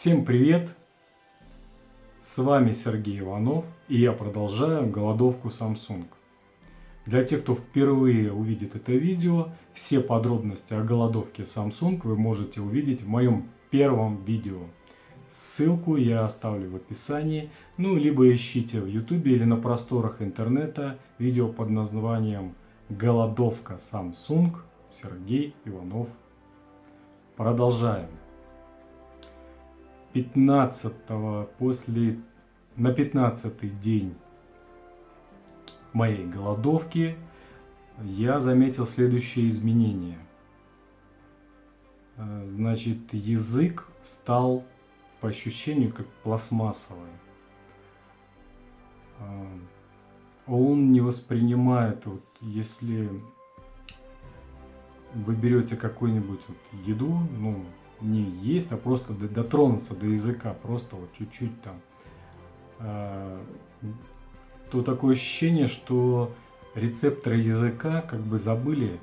Всем привет! С вами Сергей Иванов и я продолжаю голодовку Samsung. Для тех, кто впервые увидит это видео, все подробности о голодовке Samsung вы можете увидеть в моем первом видео. Ссылку я оставлю в описании, ну либо ищите в YouTube или на просторах интернета видео под названием «Голодовка Samsung» Сергей Иванов. Продолжаем. 15 после на 15 день моей голодовки я заметил следующее изменение. Э, значит, язык стал по ощущению как пластмассовый. Э, он не воспринимает, вот, если вы берете какую-нибудь вот еду, ну, не есть, а просто дотронуться до языка, просто вот чуть-чуть там, э, то такое ощущение, что рецепторы языка как бы забыли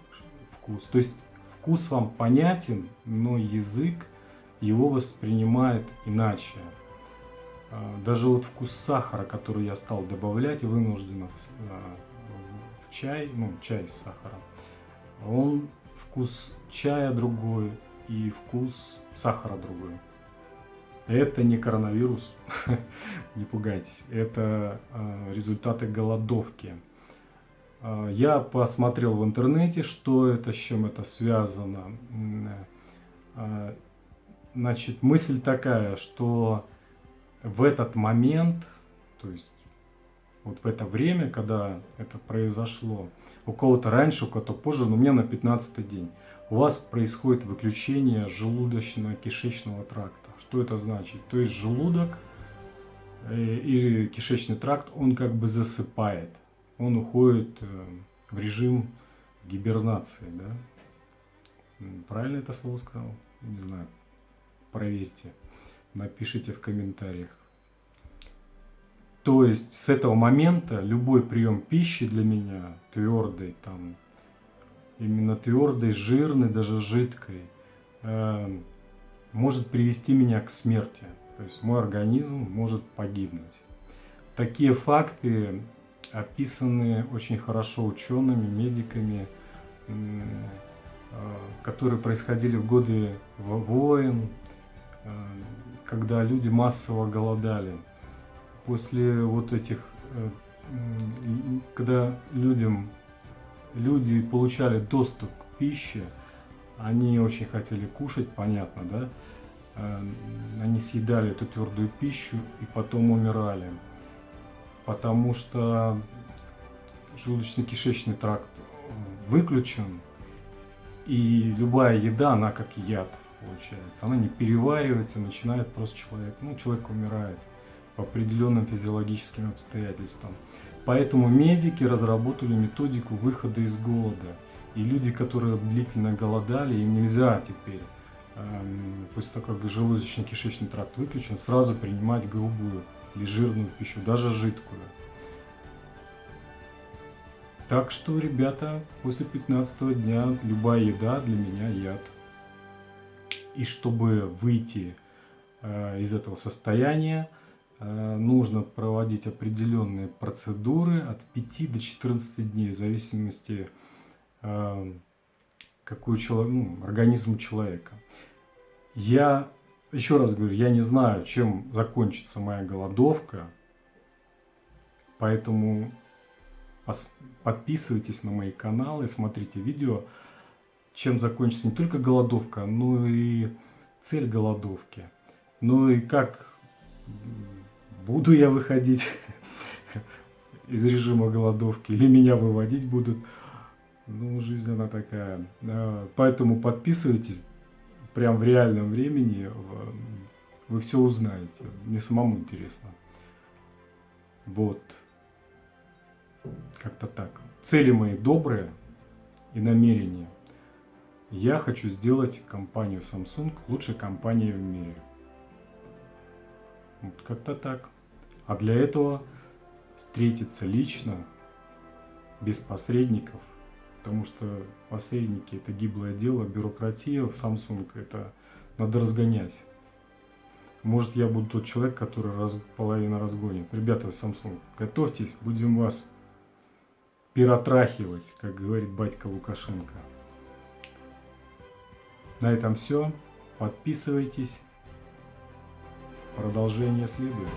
вкус. То есть вкус вам понятен, но язык его воспринимает иначе. А, даже вот вкус сахара, который я стал добавлять вынужденно в, а, в чай, ну чай с сахаром, он вкус чая другой и вкус сахара другой. Это не коронавирус, не пугайтесь, это э, результаты голодовки. Э, я посмотрел в интернете, что это, с чем это связано. Э, значит, мысль такая, что в этот момент, то есть вот в это время, когда это произошло, у кого-то раньше, у кого-то позже, но у меня на 15 день, у вас происходит выключение желудочно-кишечного тракта. Что это значит? То есть желудок э, и кишечный тракт, он как бы засыпает. Он уходит э, в режим гибернации. Да? Правильно это слово сказал? Не знаю. Проверьте. Напишите в комментариях. То есть с этого момента любой прием пищи для меня, твердый, там, именно твердой, жирной, даже жидкой, э, может привести меня к смерти. То есть мой организм может погибнуть. Такие факты описаны очень хорошо учеными, медиками, э, которые происходили в годы войн, э, когда люди массово голодали. После вот этих, когда людям, люди получали доступ к пище, они очень хотели кушать, понятно, да? Э, они съедали эту твердую пищу и потом умирали. Потому что желудочно-кишечный тракт выключен, и любая еда, она как яд получается. Она не переваривается, начинает просто человек, ну, человек умирает по определенным физиологическим обстоятельствам. Поэтому медики разработали методику выхода из голода. И люди, которые длительно голодали, им нельзя теперь, эм, после того, как желудочно-кишечный тракт выключен, сразу принимать грубую или жирную пищу, даже жидкую. Так что, ребята, после 15 дня любая еда для меня яд. И чтобы выйти э, из этого состояния, нужно проводить определенные процедуры от 5 до 14 дней, в зависимости Эм, какой человек, ну, организм человека. Я, еще раз говорю, я не знаю, чем закончится моя голодовка, поэтому подписывайтесь на мои каналы, смотрите видео, чем закончится не только голодовка, но и цель голодовки. Ну и как буду я выходить из режима голодовки или меня выводить будут – ну, жизнь она такая. А, поэтому подписывайтесь прям в реальном времени. Вы все узнаете. Мне самому интересно. Вот. Как-то так. Цели мои добрые и намерения. Я хочу сделать компанию Samsung лучшей компанией в мире. Вот как-то так. А для этого встретиться лично, без посредников – потому что посредники это гиблое дело, бюрократия в Samsung это надо разгонять. Может, я буду тот человек, который раз, половина разгонит. Ребята, Samsung, готовьтесь, будем вас пиротрахивать, как говорит батька Лукашенко. На этом все. Подписывайтесь. Продолжение следует.